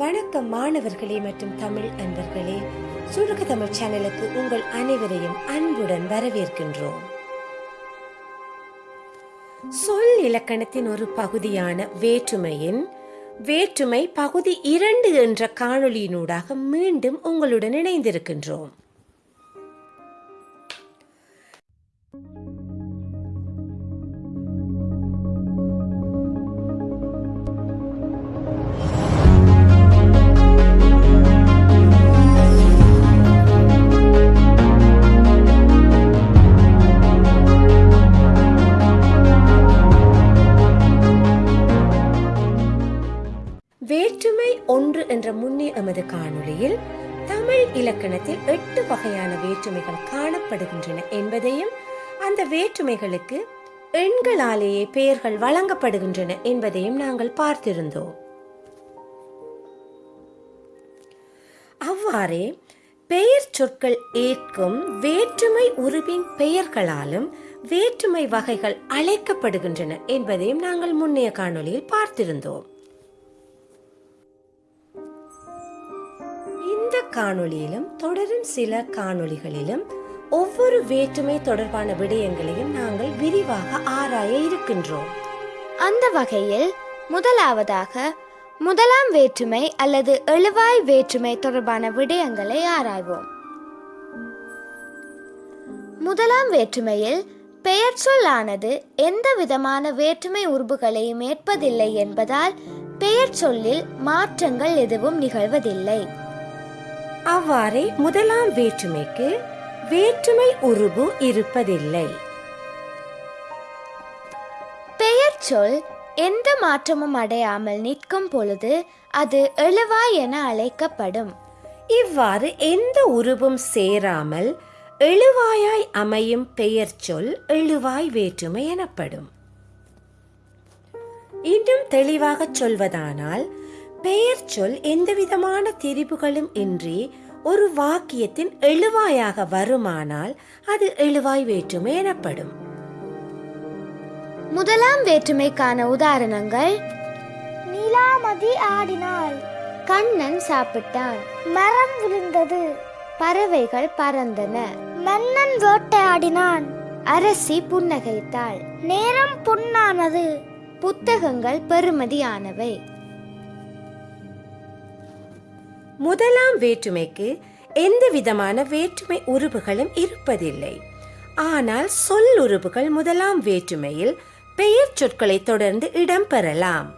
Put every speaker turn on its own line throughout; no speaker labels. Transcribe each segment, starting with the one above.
வணக்கம் மாணவர்களே மற்றும் தமிழ் அன்பர்களே. சுருக்க தமிழ் சேனலுக்கு உங்கள் அனைவரையும் அன்புடன் வரவேற்கின்றோம். சொல் இலக்கணத்தின் ஒரு பகுதியான வேற்றுமையின் வேற்றுமை பகுதி இரண்டு என்ற காணொளியினூடாக மீண்டும் உங்களுடன் இணைந்திருக்கின்றோம். இலக்கணத்தில் எட்டு வகையான வேற்றுமைகள் காணப்படுகின்றன என்பதையும் அந்த வேற்றுமைகளுக்கு எண்களாலேயே பெயர்கள் வழங்கப்படுகின்றன என்பதையும் நாங்கள் பார்த்திருந்தோம். அவ்வாறே பெயர் சொற்கள் ஏற்கும் வேற்றுமை உருவின் பெயர்களாலும் வேற்றுமை வகைகள் அழைக்கப்படுகின்றன என்பதையும் நாங்கள் முன்னைய காணொலியில் பார்த்திருந்தோம். இந்த காணொளியிலும் தொடரும் சில காணொளிகளிலும் ஒவ்வொரு வேற்றுமை தொடர்பான விடயங்களையும் நாங்கள் விரிவாக ஆராய இருக்கின்றோம்.
அந்த வகையில் முதலாவதாக முதலாம் வேற்றுமை அல்லது எழுவாய் வேற்றுமை தொடர்பான விடயங்களை ஆராய்வோம். முதலாம் வேற்றுமையில் பெயர் சொல்லானது எந்த விதமான வேற்றுமை உறுப்புகளையும் ஏற்பதில்லை என்பதால் பெயர் சொல்லில் மாற்றங்கள் எதுவும் நிகழ்வதில்லை.
அவ்வாறே முதலாம் வேற்றுமைக்கு வேற்றுமை உருபு இருப்பதில்லை.
பெயர் சொல் எந்த மாற்றமும் அடையாமல் நிற்கும் பொழுது அது எழுவாய் என அழைக்கப்படும்.
இவ்வாறு எந்த உருவும் சேராமல் எழுவாயாய் அமையும் பெயர் சொல் எழுவாய் வேற்றுமை எனப்படும். இன்னும் தெளிவாக சொல்வதானால் பெயர் சொல் எந்தவிதமான திரிபுகளும் இன்றி ஒரு வாக்கியத்தின் எழுவாயாக வருமானால் அது எழுவாய் வேற்றுமை எனப்படும்.
முதலாம் வேற்றுமைக்கான உதாரணங்கள்.
நிலாமதி ஆடினாள்.
கண்ணன் சாப்பிட்டான்.
மரம் விழுந்தது.
பறவைகள் பறந்தன.
மன்னன் வேட்டையாடினான்
அரசி புன்னகைத்தாள்.
நேரம் பொன்னானது.
புத்தகங்கள் பெறுமதியானவை.
முதலாம் வேற்றுமைக்கு எந்த விதமான வேற்றுமை உருபுகளும் இருப்பதில்லை. ஆனால் சொல் உருபுகள் முதலாம் வேற்றுமையில் பெயர் சொற்களை தொடர்ந்து இடம்பெறலாம்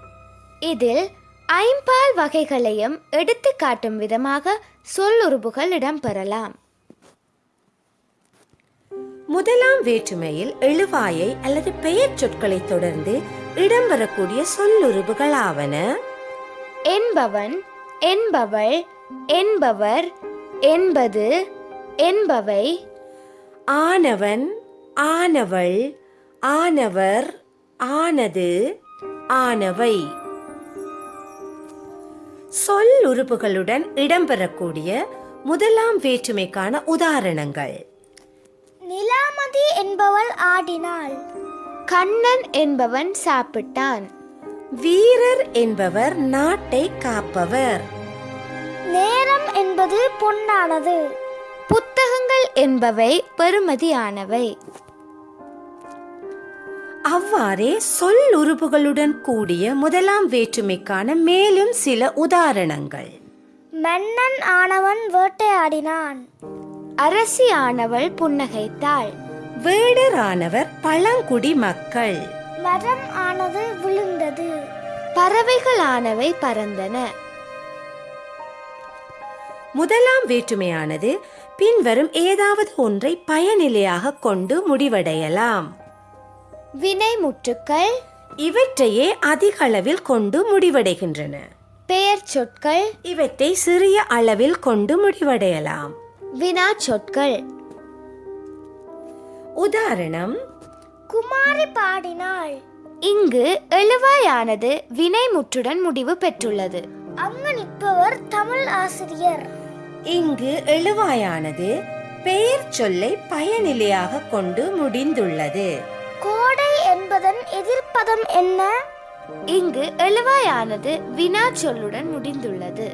இதில் ஐம்பால் வகைகளையும் எடுத்து காட்டும் விதமாக சொல்லுறுப்புகள் இடம்பெறலாம்
முதலாம் வேற்றுமையில் எழுவாயை அல்லது பெயர் சொற்களை தொடர்ந்து இடம்பெறக்கூடிய சொல்லுருபுகளாவன
என்பவன் என்பவள் என்பவர் என்பது என்பவை.
ஆனவன் ஆனவள் ஆனவர் ஆனது ஆனவை. சொல் உறுப்புகளுடன் இடம்பெறக்கூடிய முதலாம் வேற்றுமைக்கான உதாரணங்கள்.
நிலாமதி என்பவள் ஆடினாள்.
கண்ணன் என்பவன் சாப்பிட்டான்.
வீரர் என்பவர் நாட்டை காப்பவர்.
நேரம் என்பது பொன்னானது.
புத்தகங்கள் என்பவை பெறுமதியானவை.
அவ்வாறே சொல் உறுப்புகளுடன் கூடிய முதலாம் வேற்றுமைக்கான மேலும் சில உதாரணங்கள்.
மன்னன் ஆனவன் வேட்டையாடினான்.
அரசி ஆனவள் புன்னகைத்தாள்.
வேடரானவர் பழங்குடி மக்கள்.
மரம் ஆனது விழுந்தது.
பறவைகளானவை பறந்தன.
முதலாம் வேற்றுமையானது பின்வரும் ஏதாவது ஒன்றை பயனிலையாக கொண்டு முடிவடையலாம்.
வினைமுற்றுக்கள்
இவற்றையே அதிக அளவில் கொண்டு முடிவடைகின்றன.
பெயர் சொற்கள்.
இவற்றை சிறிய அளவில் கொண்டு முடிவடையலாம்.
வினா சொற்கள்.
உதாரணம்
குமாரி பாடினாள்.
இங்கு எழுவாயானது வினைமுற்றுடன் முடிவு பெற்றுள்ளது.
அங்கு நிற்பவர் தமிழ் ஆசிரியர்.
இங்கு எழுவாயானது பெயர் சொல்லை பயனிலையாக கொண்டு முடிந்துள்ளது.
கோடை என்பதன் எதிர்ப்பதம் என்ன?
இங்கு எழுவாயானது வினா சொல்லுடன் முடிந்துள்ளது.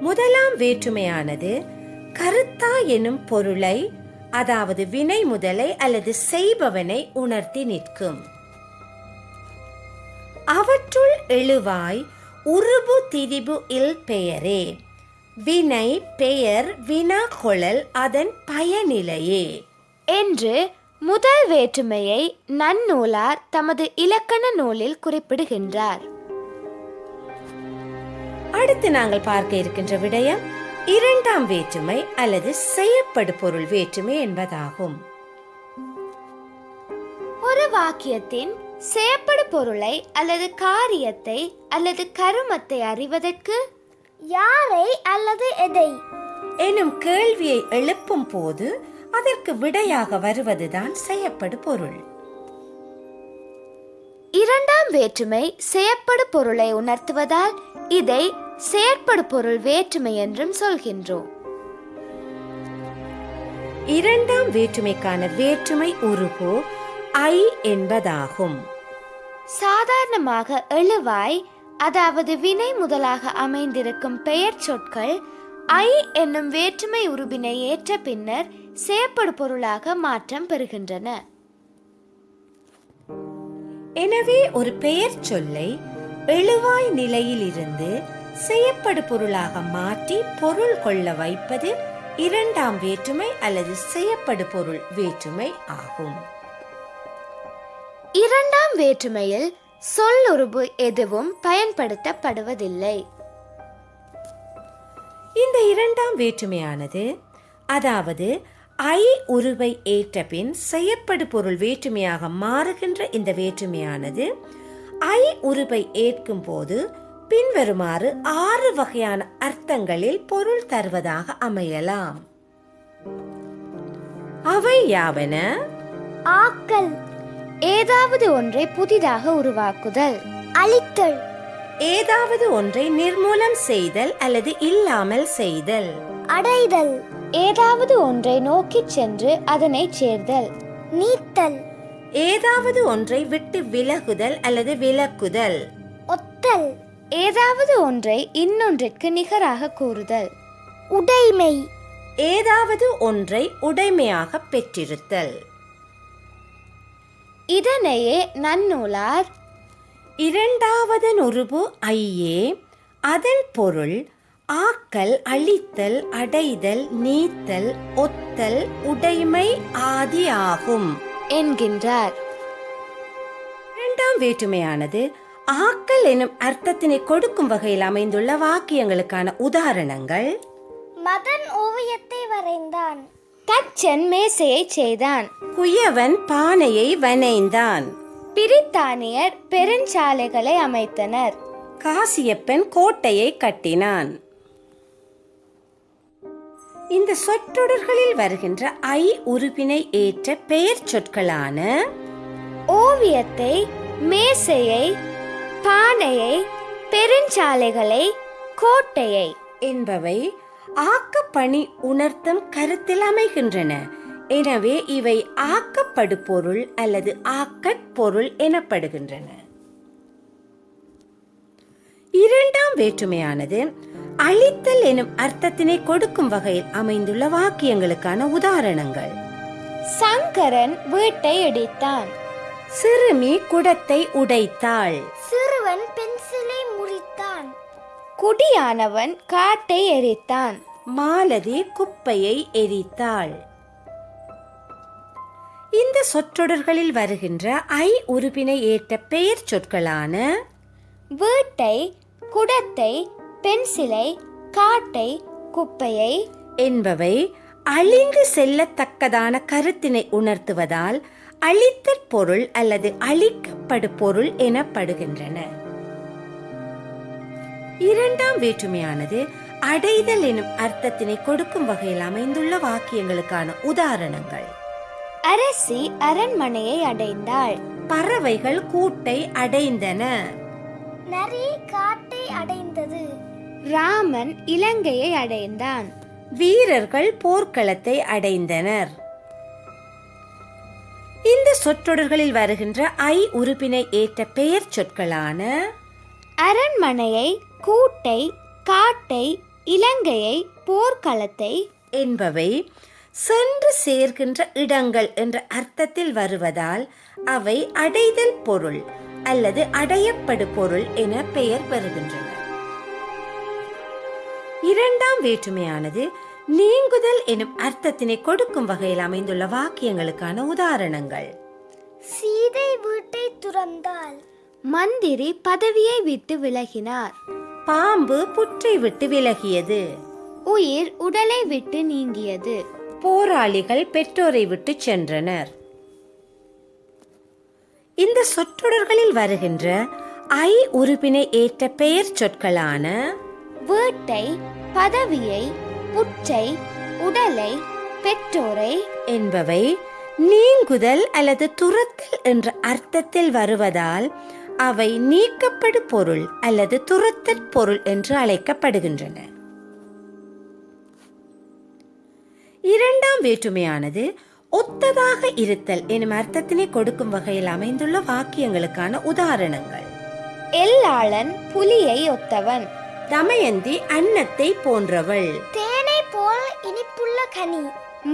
முதலாம் வேற்றுமையானது கருத்தா எனும் பொருளை அதாவது வினை முதலை அல்லது செய்பவனை உணர்த்தி நிற்கும். அவற்றுள் எழுவாய் உருபு திரிபு இல் பெயரே. வினை பெயர் வினா கொழல் அதன் பயனிலையே.
என்று முதல் வேற்றுமையை நன்னூலார் தமது இலக்கண நூலில் குறிப்பிடுகின்றார்.
அடுத்து நாங்கள் பார்க்க இருக்கின்ற விடயம் இரண்டாம் வேற்றுமை அல்லது செய்யப்படு பொருள் வேற்றுமை என்பதாகும்.
ஒரு வாக்கியத்தின் செயற்படு பொருளை அல்லது காரியத்தை அல்லது கருமத்தை அறிவதற்கு
யாரை அல்லது எதை?
எனும் கேள்வியை எழுப்பும் போது அதற்கு விடையாக வருவதுதான் செய்யப்படு பொருள்
இரண்டாம் வேற்றுமை செயற்படு பொருளை உணர்த்துவதால் இதை செயற்படு பொருள் வேற்றுமை என்றும் சொல்கின்றோம்.
இரண்டாம் வேற்றுமைக்கான வேற்றுமை உருபு ஐ என்பதாகும்.
சாதாரணமாக எழுவாய் அதாவது வினை முதலாக அமைந்திருக்கும் பெயர் சொற்கள் ஐ என்னும் வேற்றுமை உருபினை ஏற்ற பின்னர் செயற்படு பொருளாக மாற்றம் பெறுகின்றன.
எனவே ஒரு பெயர் சொல்லை எழுவாய் நிலையிலிருந்து செய்யப்படு பொருளாக மாற்றி பொருள் கொள்ள வைப்பது இரண்டாம் வேற்றுமை அல்லது செய்யப்படு பொருள் வேற்றுமை ஆகும்.
இரண்டாம் வேற்றுமையில் சொல்லுறுப்பு எதுவும் பயன்படுத்தப்படுவதில்லை.
இந்த இரண்டாம் வேற்றுமையானது அதாவது ஐ உருவை ஏற்ற பின் செய்யப்படு பொருள் வேற்றுமையாக மாறுகின்ற இந்த வேற்றுமையானது ஐ உருவை ஏற்கும் போது பின்வருமாறு ஆறு வகையான அர்த்தங்களில் பொருள் தருவதாக அமையலாம். அவை யாவன?
ஆக்கல்
ஏதாவது ஒன்றை புதிதாக உருவாக்குதல்.
அழித்தல்.
ஏதாவது ஒன்றை நிர்மூலம் செய்தல் அல்லது இல்லாமல் செய்தல்.
அடைதல்.
ஏதாவது ஒன்றை நோக்கிச் சென்று அதனை சேர்தல்.
நீத்தல்.
ஏதாவது ஒன்றை விட்டு விலகுதல் அல்லது விலக்குதல்.
ஒத்தல்.
ஏதாவது ஒன்றை இன்னொன்றிற்கு நிகராக கூறுதல்.
உடைமை.
ஏதாவது ஒன்றை உடைமையாக பெற்றிருத்தல்.
இதனையே நன்னூலார்.
இரண்டாவது உருபு ஐயே அதன் பொருள் ஆக்கல் அழித்தல் அடைதல் நீத்தல் ஒத்தல் உடைமை ஆதி ஆகும்.
என்கின்றார்.
இரண்டாம் வேற்றுமையானது ஆக்கல் எனும் அர்த்தத்தினை கொடுக்கும் வகையில் அமைந்துள்ள வாக்கியங்களுக்கான உதாரணங்கள்.
மதன் ஓவியத்தை வரைந்தான்.
தச்சன் மேசையை செய்தான்.
குயவன் பானையை வனைந்தான்
பிரித்தானியர் பெருஞ்சாலைகளை அமைத்தனர்.
காசியப்பன் கோட்டையை கட்டினான். இந்த சொற்றொடர்களில் வருகின்ற ஐ உறுப்பினை ஏற்ற பெயர் சொற்களான
ஓவியத்தை மேசையை பானையை பெருஞ்சாலைகளை கோட்டையை
என்பவை ஆக்கப்பணி உணர்த்தும் கருத்தில் அமைகின்றன. எனவே இவை ஆக்கப்படு பொருள் அல்லது ஆக்கட் பொருள் எனப்படுகின்றன. இரண்டாம் வேற்றுமையானது அழித்தல் எனும் அர்த்தத்தினை கொடுக்கும் வகையில் அமைந்துள்ள வாக்கியங்களுக்கான உதாரணங்கள்.
சங்கரன் வீட்டை இடித்தான்
சிறுமி குடத்தை உடைத்தாள்.
சிறுவன் பென்சிலை முறித்தான்.
குடியானவன் காட்டை எரித்தான்.
மாலதி குப்பையை எரித்தாள். இந்த சொற்றொடர்களில் வருகின்ற ஐ உறுப்பினை ஏற்ற பெயர் சொற்களான
வீட்டை குடத்தை பென்சிலை காட்டை குப்பையை
என்பவை அழிந்து செல்லத்தக்கதான கருத்தினை உணர்த்துவதால் அழித்தற் பொருள் அல்லது அழிக்கப்படு பொருள் எனப்படுகின்றன. இரண்டாம் வேற்றுமையானது அடைதல் எனும் அர்த்தத்தினை கொடுக்கும் வகையில் அமைந்துள்ள வாக்கியங்களுக்கான உதாரணங்கள்.
அரசி அரண்மனையை அடைந்தாள்.
பறவைகள் கூட்டை அடைந்தன.
நரி காட்டை அடைந்தது.
ராமன் இலங்கையை அடைந்தான்.
வீரர்கள் போர்க்களத்தை அடைந்தனர். இந்த சொற்றொடர்களில் வருகின்ற ஐ உறுப்பினை ஏற்ற பெயர் சொற்களான
அரண்மனையை கூட்டை காட்டை இலங்கையை போர்க்களத்தை
என்பவை சென்று சேர்கின்ற இடங்கள் என்ற அர்த்தத்தில் வருவதால் அவை அடைதல் பொருள் அல்லது அடையப்படு பொருள் என பெயர் பெறுகின்றன. இரண்டாம் வேற்றுமையானது நீங்குதல் எனும் அர்த்தத்தினை கொடுக்கும் வகையில் அமைந்துள்ள வாக்கியங்களுக்கான உதாரணங்கள்.
சீதை வீட்டை துறந்தாள்
மந்திரி பதவியை விட்டு விலகினார்.
பாம்பு புற்றை விட்டு விலகியது.
உயிர் உடலை விட்டு நீங்கியது.
போராளிகள் பெற்றோரை விட்டு சென்றனர். இந்த சொற்றொடர்களில் வருகின்ற ஐ உறுப்பினை ஏற்ற பெயர் சொற்களான
வீட்டை பதவியை புற்றை உடலை பெற்றோரை
என்பவை நீங்குதல் அல்லது துரத்தல் என்ற அர்த்தத்தில் வருவதால் அவை நீக்கப்படு பொருள் அல்லது துரத்தற் பொருள் என்று அழைக்கப்படுகின்றன. இரண்டாம் வேற்றுமையானது ஒத்ததாக இருத்தல் எனும் அர்த்தத்தினை கொடுக்கும் வகையில் அமைந்துள்ள வாக்கியங்களுக்கான உதாரணங்கள்.
எல்லாளன் புலியை ஒத்தவன்.
தமயந்தி அன்னத்தை போன்றவள்.
தேனை போல் இனிப்புள்ள கனி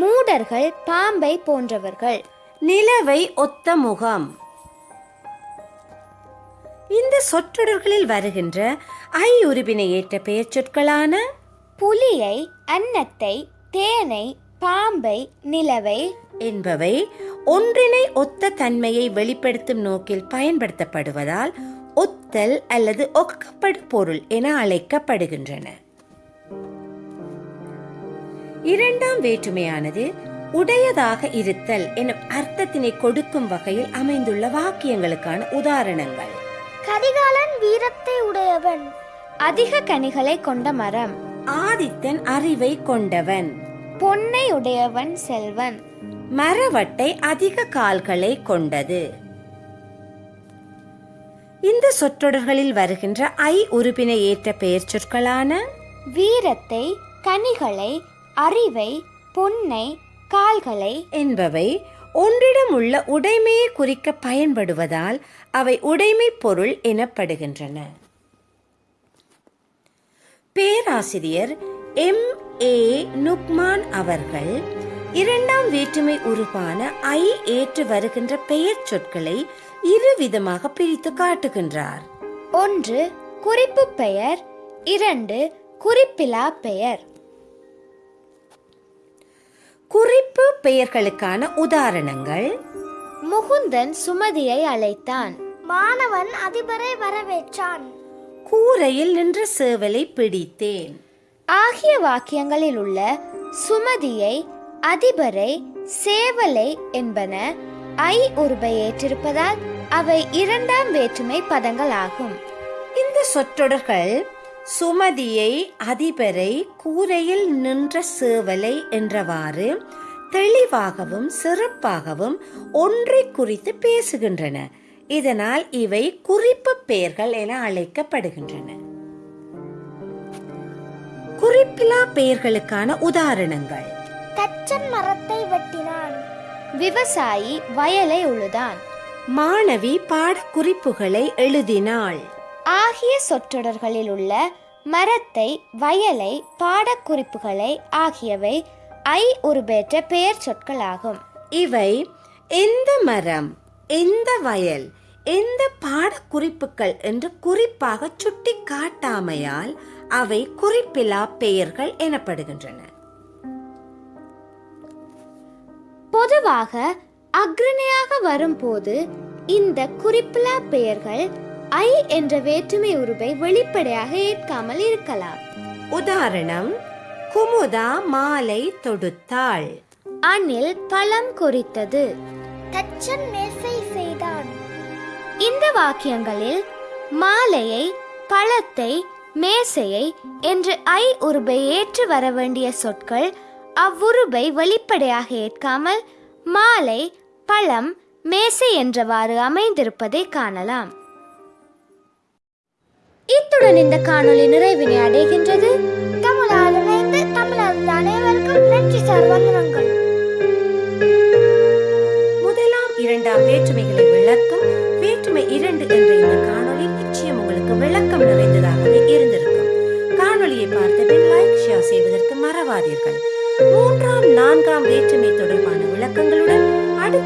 மூடர்கள் பாம்பை போன்றவர்கள்.
நிலவை ஒத்த முகம். இந்த சொற்றொடர்களில் வருகின்ற ஐ உருவினை ஏற்ற பெயர் சொற்களான
புலியை அன்னத்தை தேனை பாம்பை நிலவை
என்பவை ஒன்றினை ஒத்த தன்மையை வெளிப்படுத்தும் நோக்கில் பயன்படுத்தப்படுவதால் ஒத்தல் அல்லது ஒக்கப்படு பொருள் என அழைக்கப்படுகின்றன. இரண்டாம் வேற்றுமையானது உடையதாக இருத்தல் எனும் அர்த்தத்தினை கொடுக்கும் வகையில் அமைந்துள்ள வாக்கியங்களுக்கான உதாரணங்கள்.
கரிகாலன் வீரத்தை உடையவன்
அதிக கனிகளை கொண்ட மரம்.
ஆதித்தன் அறிவை கொண்டவன்.
பொன்னை உடையவன் செல்வன்.
மரவட்டை அதிக கால்களை கொண்டது. இந்த சொற்றொடர்களில் வருகின்ற ஐ உறுப்பினை ஏற்ற பெயர் சொற்களான
வீரத்தை கனிகளை அறிவை பொன்னை கால்களை
என்பவை ஒன்றிடம் உள்ள உடைமையை குறிக்க பயன்படுவதால் அவை உடைமை பொருள் எனப்படுகின்றன. பேராசிரியர் எம். ஏ. நுக்மான் அவர்கள் இரண்டாம் வேற்றுமை உருவான ஐ ஏற்று வருகின்ற பெயர் சொற்களை இரு விதமாக பிரித்து காட்டுகின்றார்.
ஒன்று குறிப்பு பெயர். இரண்டு குறிப்பிலா பெயர்.
குறிப்பு பெயர்களுக்கான உதாரணங்கள்.
முகுந்தன் சுமதியை அழைத்தான்.
மாணவன் அதிபரை வரவேற்றான்.
கூரையில் நின்ற சேவலை பிடித்தேன்.
ஆகிய வாக்கியங்களில் உள்ள சுமதியை அதிபரை சேவலை என்பன ஐ உருபை ஏற்றிருப்பதால் அவை இரண்டாம் வேற்றுமை பதங்கள் ஆகும்
இந்த சொற்றொடர்கள் சுமதியை அதிபரை கூரையில் நின்ற சேவலை என்றவாறு தெளிவாகவும் சிறப்பாகவும் ஒன்றை குறித்து பேசுகின்றன. இதனால் இவை குறிப்பு பெயர்கள் என அழைக்கப்படுகின்றன. குறிப்பிலா பெயர்களுக்கான உதாரணங்கள்.
தச்சன் மரத்தை வெட்டினான்.
விவசாயி வயலை உழுதான்.
மாணவி பாடக்குறிப்புகளை எழுதினாள்.
ஆகிய சொற்றொடர்களில் உள்ள மரத்தை வயலை பாடக்குறிப்புகளை ஆகியவை ஐ உருபேற்ற பெயர் சொற்களாகும்.
இவை எந்த மரம் எந்த வயல் எந்த பாடக்குறிப்புகள் என்று குறிப்பாக சுட்டி காட்டாமையால் அவை குறிப்பிலா பெயர்கள் எனப்படுகின்றன.
பொதுவாக அக்ரணையாக வரும்போது இந்த குறிப்பிலா பெயர்கள் ஐ என்ற வேற்றுமை உருவை வெளிப்படையாக ஏற்காமல் இருக்கலாம்.
உதாரணம் குமுதா மாலை தொடுத்தாள்.
அணில் பழம் குறித்தது.
தச்சன் மேசை செய்தான்.
இந்த வாக்கியங்களில் மாலையை பழத்தை மேசையை என்று ஐ உருபை ஏற்று வர வேண்டிய சொற்கள் அவ்வுருபை வெளிப்படையாக ஏற்காமல் மாலை பழம் மேசை என்றவாறு அமைந்திருப்பதை காணலாம். இத்துடன் இந்த காணொளி நிறைவினை அடைகின்றது.
தமிழால் இணைந்து தமிழர் அனைவருக்கும் நன்றி சார் வந்தனங்கள்
முதலாம் இரண்டாம் இரண்டாம் வேற்றுமைகளை விளக்கும் வேற்றுமை இரண்டு என்ற இந்த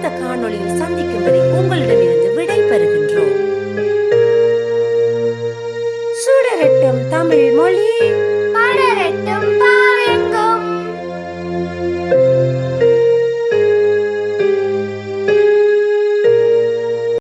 அடுத்த காணொளியில் சந்திக்கும் வரை உங்களிடமிருந்து